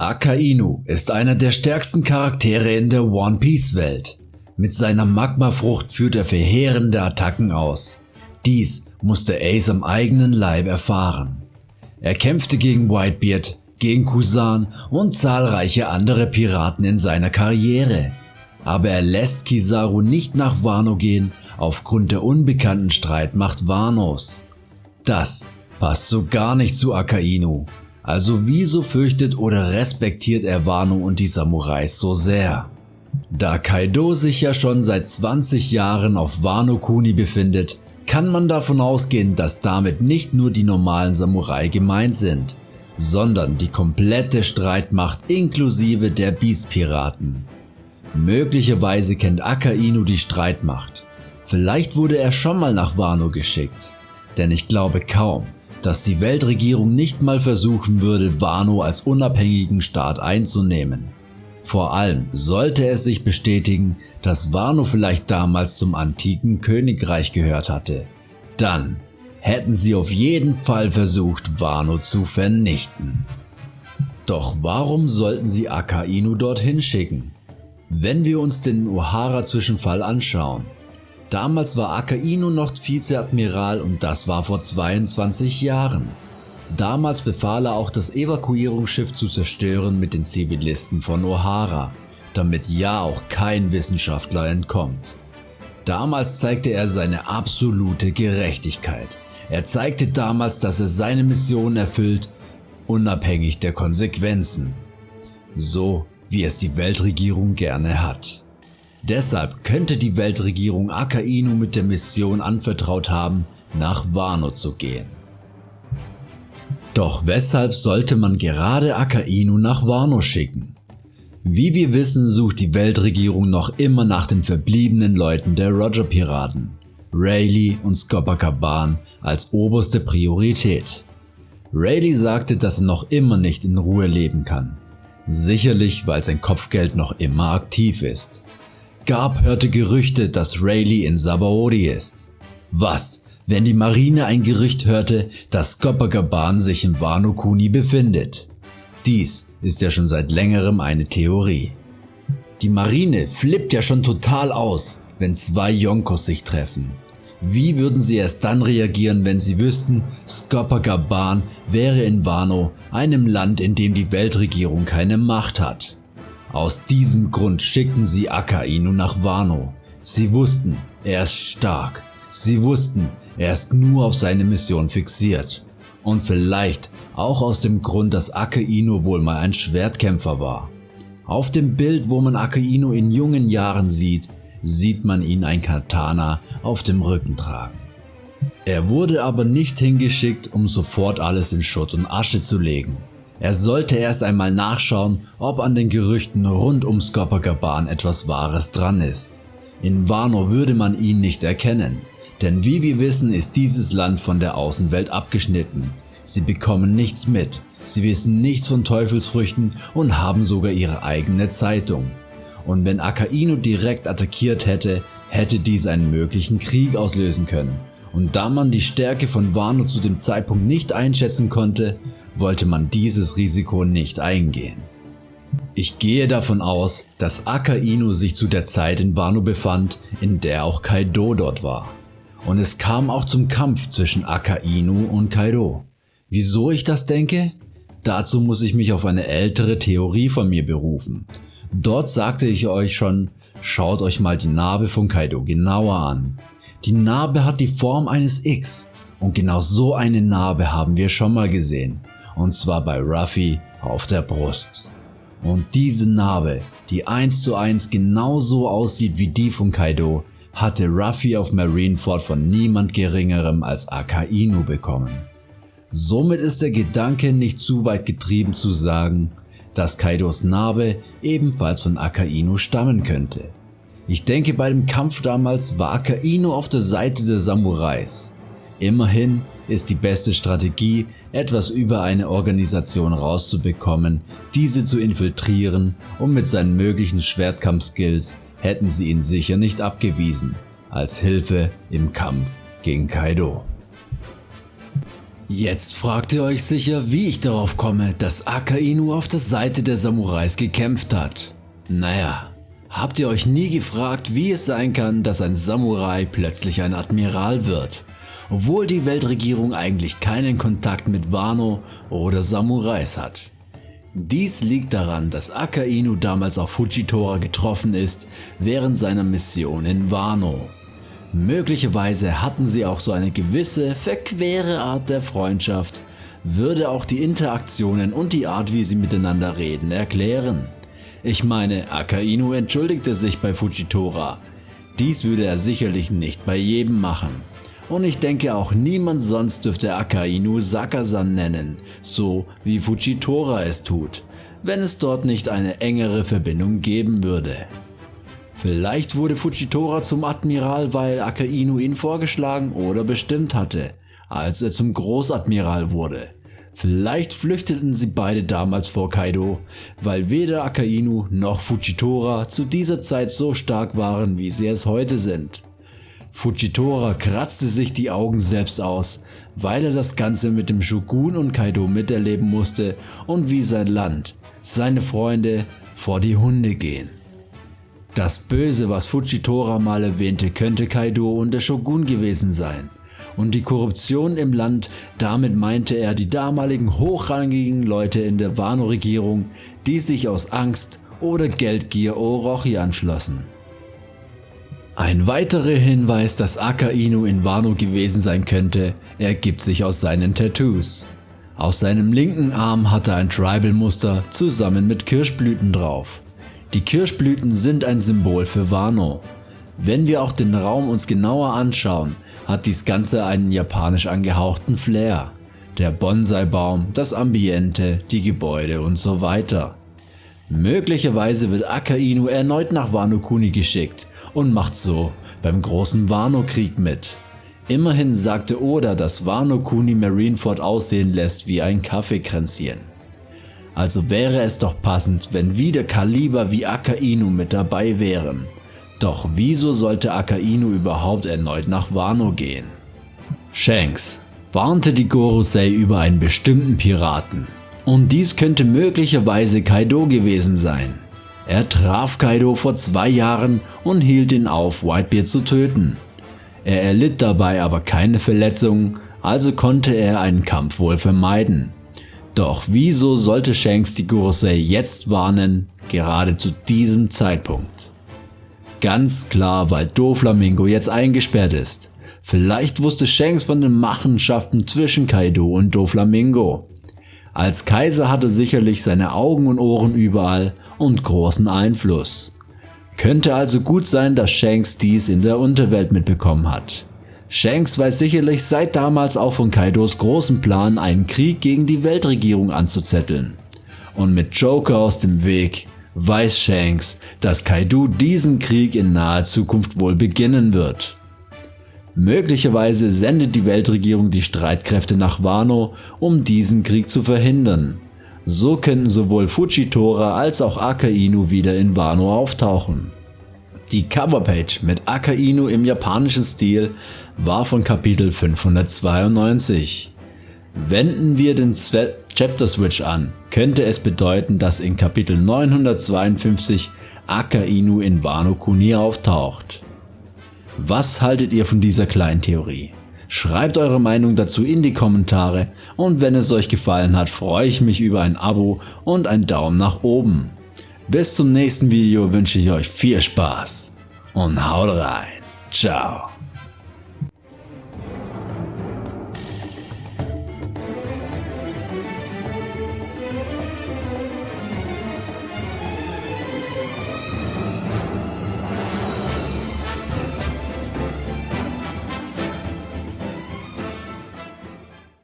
Akainu ist einer der stärksten Charaktere in der One Piece Welt. Mit seiner Magmafrucht führt er verheerende Attacken aus. Dies musste Ace am eigenen Leib erfahren. Er kämpfte gegen Whitebeard, gegen Kusan und zahlreiche andere Piraten in seiner Karriere. Aber er lässt Kizaru nicht nach Wano gehen aufgrund der unbekannten Streitmacht Wanos. Das passt so gar nicht zu Akainu, also wieso fürchtet oder respektiert er Wano und die Samurais so sehr? Da Kaido sich ja schon seit 20 Jahren auf Wano Kuni befindet, kann man davon ausgehen, dass damit nicht nur die normalen Samurai gemeint sind, sondern die komplette Streitmacht inklusive der Beast-Piraten. Möglicherweise kennt Akainu die Streitmacht. Vielleicht wurde er schon mal nach Wano geschickt, denn ich glaube kaum, dass die Weltregierung nicht mal versuchen würde, Wano als unabhängigen Staat einzunehmen. Vor allem sollte es sich bestätigen, dass Wano vielleicht damals zum antiken Königreich gehört hatte. Dann hätten sie auf jeden Fall versucht, Wano zu vernichten. Doch warum sollten sie Akainu dorthin schicken? Wenn wir uns den O'Hara-Zwischenfall anschauen, Damals war Akainu noch Vizeadmiral und das war vor 22 Jahren. Damals befahl er auch das Evakuierungsschiff zu zerstören mit den Zivilisten von O'Hara, damit ja auch kein Wissenschaftler entkommt. Damals zeigte er seine absolute Gerechtigkeit. Er zeigte damals, dass er seine Mission erfüllt, unabhängig der Konsequenzen. So wie es die Weltregierung gerne hat. Deshalb könnte die Weltregierung Akainu mit der Mission anvertraut haben, nach Wano zu gehen. Doch weshalb sollte man gerade Akainu nach Wano schicken? Wie wir wissen, sucht die Weltregierung noch immer nach den verbliebenen Leuten der Roger-Piraten, Rayleigh und Scopacaban als oberste Priorität. Rayleigh sagte, dass er noch immer nicht in Ruhe leben kann. Sicherlich, weil sein Kopfgeld noch immer aktiv ist. Garb hörte Gerüchte, dass Rayleigh in Sabaody ist. Was, wenn die Marine ein Gerücht hörte, dass Copacabana sich in Wano Kuni befindet? Dies ist ja schon seit längerem eine Theorie. Die Marine flippt ja schon total aus, wenn zwei Yonkos sich treffen. Wie würden sie erst dann reagieren, wenn sie wüssten, Skopakaban wäre in Wano, einem Land, in dem die Weltregierung keine Macht hat? Aus diesem Grund schickten sie Akainu nach Wano. Sie wussten, er ist stark. Sie wussten, er ist nur auf seine Mission fixiert. Und vielleicht auch aus dem Grund, dass Akainu wohl mal ein Schwertkämpfer war. Auf dem Bild, wo man Akainu in jungen Jahren sieht, sieht man ihn ein Katana auf dem Rücken tragen. Er wurde aber nicht hingeschickt, um sofort alles in Schutt und Asche zu legen. Er sollte erst einmal nachschauen, ob an den Gerüchten rund um Copacabana etwas Wahres dran ist. In Wano würde man ihn nicht erkennen, denn wie wir wissen ist dieses Land von der Außenwelt abgeschnitten. Sie bekommen nichts mit, sie wissen nichts von Teufelsfrüchten und haben sogar ihre eigene Zeitung. Und wenn Akainu direkt attackiert hätte, hätte dies einen möglichen Krieg auslösen können. Und da man die Stärke von Wano zu dem Zeitpunkt nicht einschätzen konnte, wollte man dieses Risiko nicht eingehen. Ich gehe davon aus, dass Akainu sich zu der Zeit in Wano befand, in der auch Kaido dort war. Und es kam auch zum Kampf zwischen Akainu und Kaido. Wieso ich das denke? Dazu muss ich mich auf eine ältere Theorie von mir berufen. Dort sagte ich euch schon, schaut euch mal die Narbe von Kaido genauer an. Die Narbe hat die Form eines X und genau so eine Narbe haben wir schon mal gesehen und zwar bei Ruffy auf der Brust. Und diese Narbe, die eins zu eins genauso aussieht wie die von Kaido, hatte Ruffy auf Marineford von niemand geringerem als Akainu bekommen. Somit ist der Gedanke nicht zu weit getrieben zu sagen, dass Kaidos Narbe ebenfalls von Akainu stammen könnte. Ich denke bei dem Kampf damals war Akainu auf der Seite der Samurais. Immerhin ist die beste Strategie, etwas über eine Organisation rauszubekommen, diese zu infiltrieren und mit seinen möglichen Schwertkampfskills hätten sie ihn sicher nicht abgewiesen, als Hilfe im Kampf gegen Kaido. Jetzt fragt ihr euch sicher, wie ich darauf komme, dass Akainu auf der Seite der Samurais gekämpft hat. Naja, habt ihr euch nie gefragt, wie es sein kann, dass ein Samurai plötzlich ein Admiral wird, obwohl die Weltregierung eigentlich keinen Kontakt mit Wano oder Samurais hat? Dies liegt daran, dass Akainu damals auf Fujitora getroffen ist während seiner Mission in Wano. Möglicherweise hatten sie auch so eine gewisse verquere Art der Freundschaft, würde auch die Interaktionen und die Art wie sie miteinander reden erklären. Ich meine, Akainu entschuldigte sich bei Fujitora. Dies würde er sicherlich nicht bei jedem machen. Und ich denke auch niemand sonst dürfte Akainu Sakasan nennen, so wie Fujitora es tut, wenn es dort nicht eine engere Verbindung geben würde. Vielleicht wurde Fujitora zum Admiral, weil Akainu ihn vorgeschlagen oder bestimmt hatte, als er zum Großadmiral wurde. Vielleicht flüchteten sie beide damals vor Kaido, weil weder Akainu noch Fujitora zu dieser Zeit so stark waren, wie sie es heute sind. Fujitora kratzte sich die Augen selbst aus, weil er das Ganze mit dem Shogun und Kaido miterleben musste und wie sein Land, seine Freunde vor die Hunde gehen. Das Böse, was Fujitora mal erwähnte, könnte Kaido und der Shogun gewesen sein. Und die Korruption im Land, damit meinte er die damaligen hochrangigen Leute in der Wano-Regierung, die sich aus Angst oder Geldgier Orochi anschlossen. Ein weiterer Hinweis, dass Akainu in Wano gewesen sein könnte, ergibt sich aus seinen Tattoos. Auf seinem linken Arm hat er ein Tribal-Muster zusammen mit Kirschblüten drauf. Die Kirschblüten sind ein Symbol für Wano. Wenn wir auch den Raum uns genauer anschauen, hat dies Ganze einen japanisch angehauchten Flair. Der Bonsai-Baum, das Ambiente, die Gebäude und so weiter. Möglicherweise wird Akainu erneut nach Wano Kuni geschickt und macht so beim großen Wano-Krieg mit. Immerhin sagte Oda, dass Wano Kuni Marineford aussehen lässt wie ein Kaffeekränzchen. Also wäre es doch passend, wenn wieder Kaliber wie Akainu mit dabei wären. Doch wieso sollte Akainu überhaupt erneut nach Wano gehen? Shanks warnte die Gorosei über einen bestimmten Piraten. Und dies könnte möglicherweise Kaido gewesen sein. Er traf Kaido vor zwei Jahren und hielt ihn auf, Whitebeard zu töten. Er erlitt dabei aber keine Verletzungen, also konnte er einen Kampf wohl vermeiden. Doch wieso sollte Shanks die Gorosei jetzt warnen, gerade zu diesem Zeitpunkt? Ganz klar, weil Doflamingo jetzt eingesperrt ist. Vielleicht wusste Shanks von den Machenschaften zwischen Kaido und Doflamingo. Als Kaiser hatte sicherlich seine Augen und Ohren überall und großen Einfluss. Könnte also gut sein, dass Shanks dies in der Unterwelt mitbekommen hat. Shanks weiß sicherlich seit damals auch von Kaidos großen Plan, einen Krieg gegen die Weltregierung anzuzetteln. Und mit Joker aus dem Weg weiß Shanks, dass Kaido diesen Krieg in naher Zukunft wohl beginnen wird. Möglicherweise sendet die Weltregierung die Streitkräfte nach Wano, um diesen Krieg zu verhindern. So könnten sowohl Fujitora als auch Akainu wieder in Wano auftauchen. Die Coverpage mit Akainu im japanischen Stil war von Kapitel 592. Wenden wir den Chapter Switch an, könnte es bedeuten, dass in Kapitel 952 Akainu in Wano Kuni auftaucht. Was haltet ihr von dieser kleinen Theorie? Schreibt eure Meinung dazu in die Kommentare und wenn es euch gefallen hat, freue ich mich über ein Abo und einen Daumen nach oben. Bis zum nächsten Video wünsche ich euch viel Spaß und haut rein. Ciao.